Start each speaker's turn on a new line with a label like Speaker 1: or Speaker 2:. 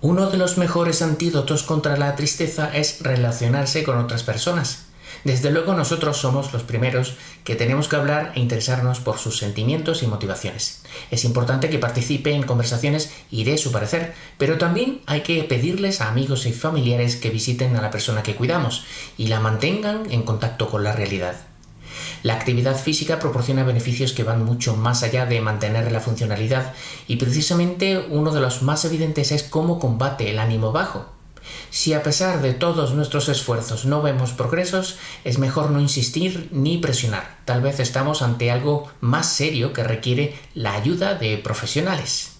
Speaker 1: Uno de los mejores antídotos contra la tristeza es relacionarse con otras personas. Desde luego nosotros somos los primeros que tenemos que hablar e interesarnos por sus sentimientos y motivaciones. Es importante que participe en conversaciones y dé su parecer, pero también hay que pedirles a amigos y familiares que visiten a la persona que cuidamos y la mantengan en contacto con la realidad. La actividad física proporciona beneficios que van mucho más allá de mantener la funcionalidad y precisamente uno de los más evidentes es cómo combate el ánimo bajo. Si a pesar de todos nuestros esfuerzos no vemos progresos, es mejor no insistir ni presionar. Tal vez estamos ante algo más serio que requiere la ayuda de profesionales.